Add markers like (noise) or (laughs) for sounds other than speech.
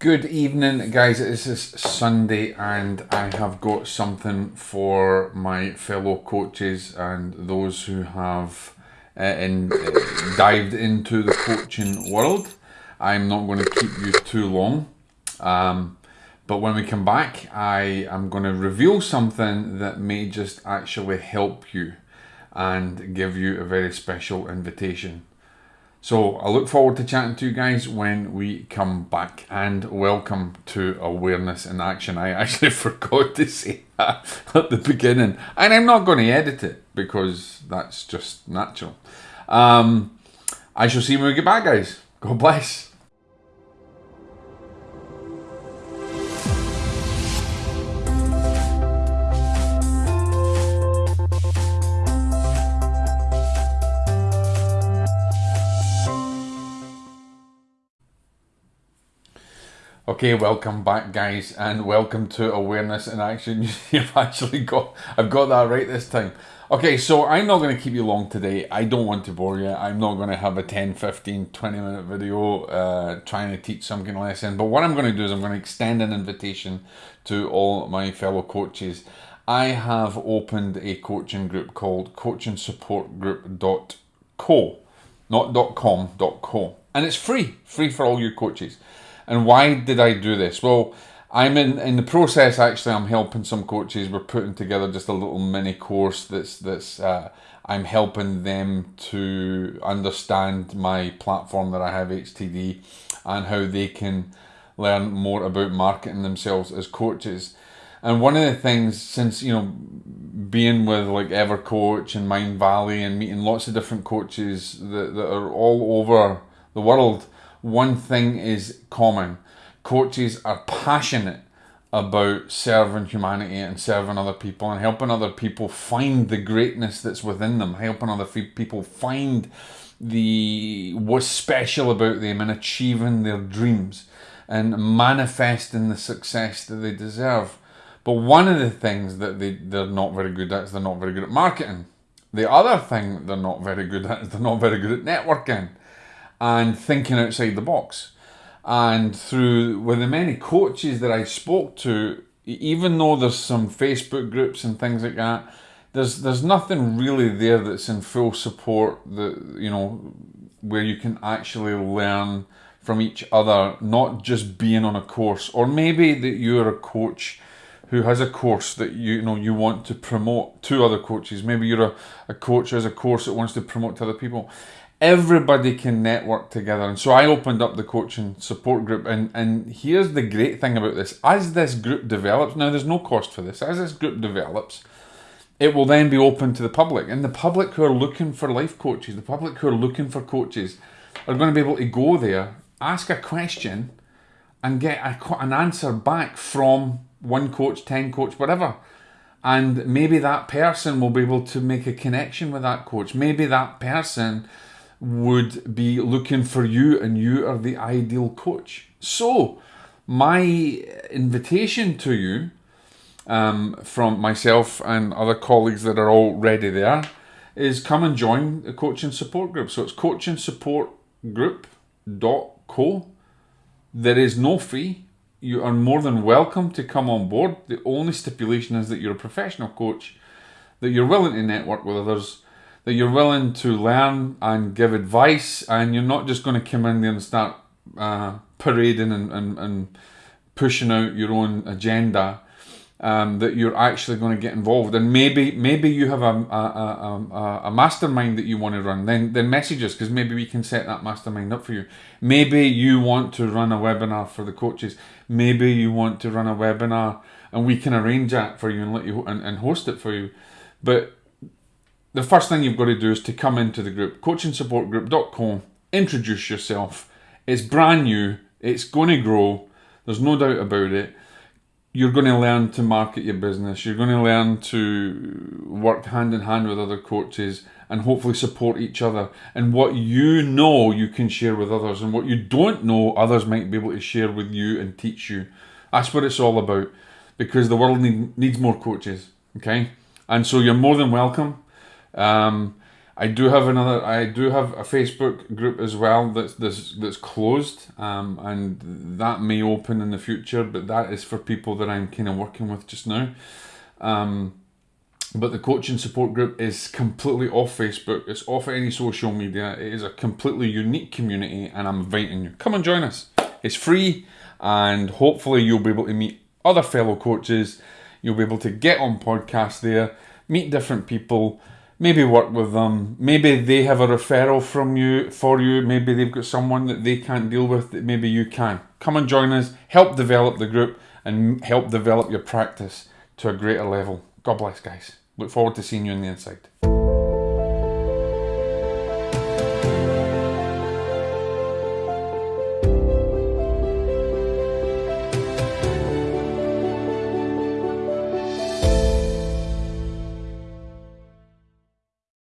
Good evening, guys. This is Sunday, and I have got something for my fellow coaches and those who have uh, in, uh, dived into the coaching world. I'm not going to keep you too long, um, but when we come back, I am going to reveal something that may just actually help you and give you a very special invitation. So I look forward to chatting to you guys when we come back and welcome to Awareness in Action. I actually (laughs) forgot to say that at the beginning and I'm not going to edit it because that's just natural. Um, I shall see you when we get back guys. God bless. Okay, welcome back, guys, and welcome to Awareness in Action. (laughs) You've actually got, I've got that right this time. Okay, so I'm not going to keep you long today. I don't want to bore you. I'm not going to have a 10, 15, 20 minute video uh, trying to teach something lesson. But what I'm going to do is I'm going to extend an invitation to all my fellow coaches. I have opened a coaching group called coachingsupportgroup.co, not .com, .co. And it's free, free for all you coaches. And why did I do this? Well, I'm in, in the process actually I'm helping some coaches. We're putting together just a little mini course that's that's uh, I'm helping them to understand my platform that I have HTD and how they can learn more about marketing themselves as coaches. And one of the things since you know being with like EverCoach and Mindvalley and meeting lots of different coaches that, that are all over the world one thing is common coaches are passionate about serving humanity and serving other people and helping other people find the greatness that's within them, helping other people find the what's special about them and achieving their dreams and manifesting the success that they deserve. But one of the things that they, they're not very good at is they're not very good at marketing. The other thing they're not very good at is they're not very good at networking and thinking outside the box. And through with the many coaches that I spoke to, even though there's some Facebook groups and things like that, there's there's nothing really there that's in full support that you know where you can actually learn from each other, not just being on a course, or maybe that you're a coach who has a course that you, you know you want to promote to other coaches. Maybe you're a, a coach who has a course that wants to promote to other people everybody can network together. And so I opened up the coaching support group. And, and here's the great thing about this as this group develops, now there's no cost for this, as this group develops, it will then be open to the public. And the public who are looking for life coaches, the public who are looking for coaches, are going to be able to go there, ask a question, and get a, an answer back from one coach, 10 coach, whatever. And maybe that person will be able to make a connection with that coach. Maybe that person would be looking for you and you are the ideal coach. So, my invitation to you um, from myself and other colleagues that are already there is come and join the coaching support group. So it's coaching support group.co. There is no fee. You are more than welcome to come on board. The only stipulation is that you're a professional coach, that you're willing to network with others, you're willing to learn and give advice, and you're not just going to come in there and start uh, parading and, and, and pushing out your own agenda. Um, that you're actually going to get involved, and maybe maybe you have a a, a, a mastermind that you want to run. Then then message us because maybe we can set that mastermind up for you. Maybe you want to run a webinar for the coaches. Maybe you want to run a webinar, and we can arrange that for you and let you and, and host it for you. But the first thing you've got to do is to come into the group, coachingsupportgroup.com, introduce yourself. It's brand new, it's going to grow, there's no doubt about it. You're going to learn to market your business, you're going to learn to work hand in hand with other coaches and hopefully support each other. And what you know, you can share with others, and what you don't know, others might be able to share with you and teach you. That's what it's all about because the world need, needs more coaches, okay? And so you're more than welcome um, I do have another. I do have a Facebook group as well that's that's, that's closed, um, and that may open in the future. But that is for people that I'm kind of working with just now. Um, but the coaching support group is completely off Facebook. It's off any social media. It is a completely unique community, and I'm inviting you. Come and join us. It's free, and hopefully you'll be able to meet other fellow coaches. You'll be able to get on podcasts there, meet different people, maybe work with them. Maybe they have a referral from you for you. Maybe they've got someone that they can't deal with that maybe you can. Come and join us. Help develop the group and help develop your practice to a greater level. God bless, guys. Look forward to seeing you on the inside.